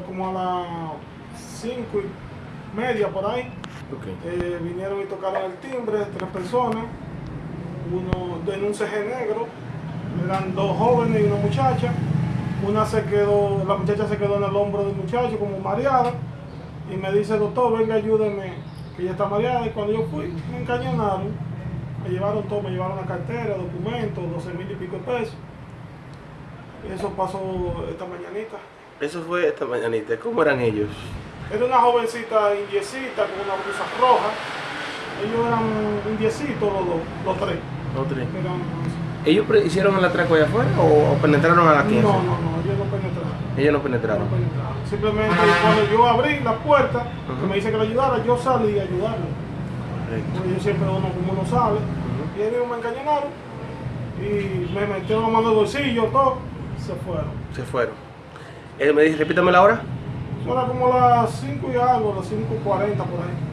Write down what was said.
como a las 5 y media por ahí. Eh, vinieron y tocaron el timbre, tres personas, uno de un CG negro, eran dos jóvenes y una muchacha. Una se quedó, la muchacha se quedó en el hombro del muchacho como mareada y me dice, doctor, venga, ayúdeme, que ella está mareada. Y cuando yo fui, me encañonaron, me llevaron todo, me llevaron la cartera, documentos, 12 mil y pico de pesos. Eso pasó esta mañanita. Eso fue esta mañanita. ¿Cómo eran ellos? Era una jovencita indiecita con una blusa roja. Ellos eran indiecitos los dos, los tres. Los tres. Eran- ¿Ellos hicieron el atraco allá afuera o, penetraron a la no, 15? no, no, ellos no penetraron. Ellos no No penetraron. Simplemente cuando yo abrí la puerta, que Ujú. me dice que le ayudara, yo salí a ayudarlo. Correcto. Porque yo siempre uno como uno sabe. Ujú. Y ellos me encañonaron y me metieron la mano en el bolsillo, todo. Se fueron. Se fueron. Él me dice, repítame la hora. Son como las 5 y algo, las 5.40 por ahí.